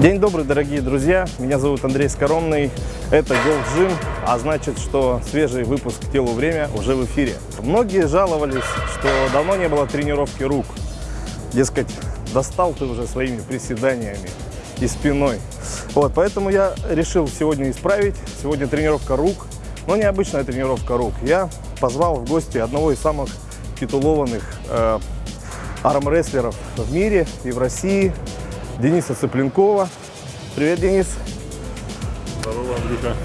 День добрый, дорогие друзья. Меня зовут Андрей Скоромный. Это Gold Gym, а значит, что свежий выпуск «Телу время» уже в эфире. Многие жаловались, что давно не было тренировки рук. Дескать, достал ты уже своими приседаниями и спиной. Вот, поэтому я решил сегодня исправить. Сегодня тренировка рук, но необычная тренировка рук. Я позвал в гости одного из самых титулованных э, армрестлеров в мире и в России, Дениса Цыпленкова. Привет, Денис. Здорово, Андрюха.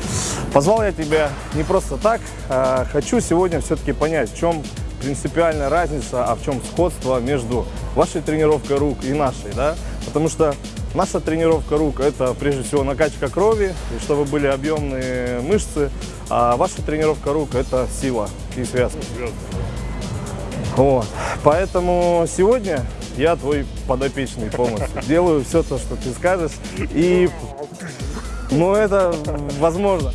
Позвал я тебя не просто так. а хочу сегодня все-таки понять, в чем принципиальная разница, а в чем сходство между вашей тренировкой рук и нашей, да? Потому что наша тренировка рук – это прежде всего накачка крови, и чтобы были объемные мышцы, а ваша тренировка рук – это сила и связка. Вот. Поэтому сегодня я твой подопечный полностью. Делаю все то, что ты скажешь. И, ну, это возможно.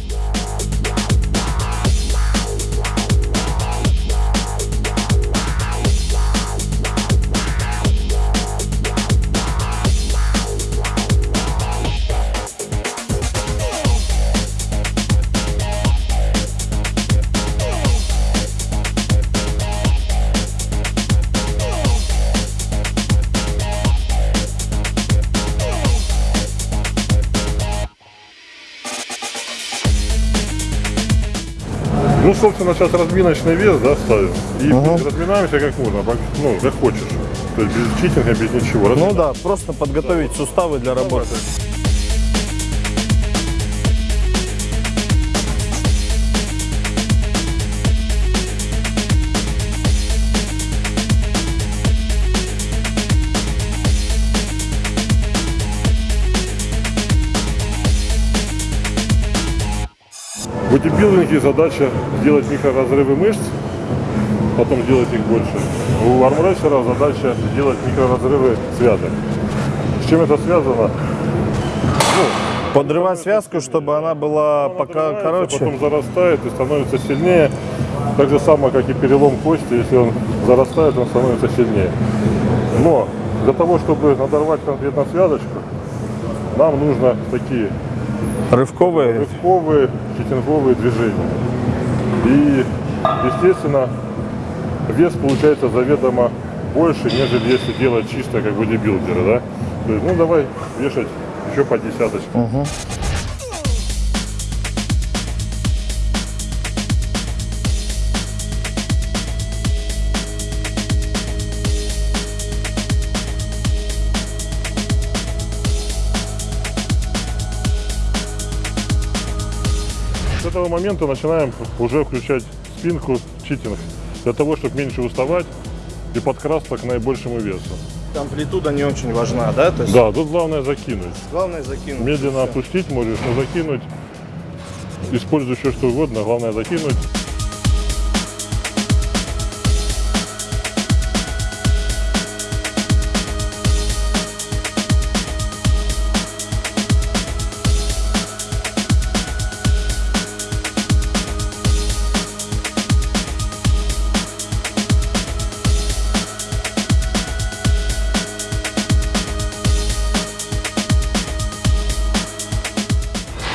Ну, собственно, сейчас разминочный вес, да, ставим. И Ага. разминаемся как можно, пок- ну, как хочешь. То есть без читинга, без ничего. Ну да, просто подготовить суставы для работы. В бодибилдинге задача сделать микроразрывы мышц, потом сделать их больше. У армрестлера задача сделать микроразрывы связок. С чем это связано? Подрывать связку, чтобы она была пока Подрывается, короче. Потом зарастает и становится сильнее. Так же самое, как и перелом кости, если он зарастает, он становится сильнее. Но для того, чтобы надорвать конкретно связочку, нам нужно такие Рывковые. рывковые, читинговые движения. И, естественно, вес получается заведомо больше, нежели если делать чисто как бодибилдеры, да? То есть, ну давай вешать еще по десяточке. С этого момента начинаем уже включать спинку, читинг, для того, чтобы меньше уставать и подкрасться к наибольшему весу. Амплитуда не очень важна, да? То есть Да, тут главное закинуть. главное закинуть. Медленно опустить можешь, но закинуть. Используй все что угодно, главное закинуть.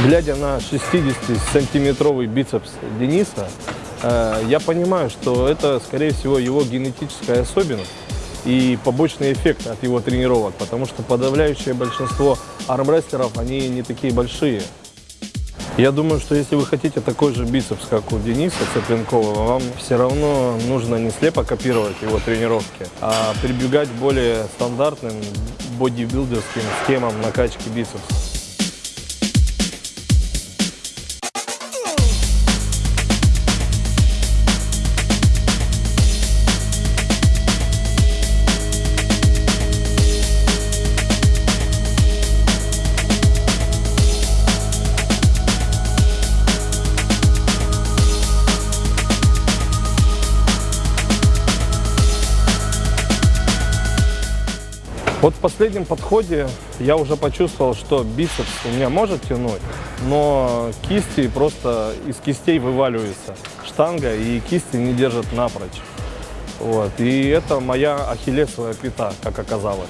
Глядя на 60-сантиметровый бицепс Дениса, э, я понимаю, что это, скорее всего, его генетическая особенность и побочный эффект от его тренировок, потому что подавляющее большинство армрестлеров, они не такие большие. Я думаю, что если вы хотите такой же бицепс, как у Дениса Цыпленкова, вам все равно нужно не слепо копировать его тренировки, а прибегать к более стандартным бодибилдерским схемам накачки бицепса. Вот в последнем подходе я уже почувствовал, что бицепс у меня может тянуть, но кисти просто из кистей вываливается штанга, и кисти не держат напрочь. Вот. И это моя ахиллесовая пята, как оказалось.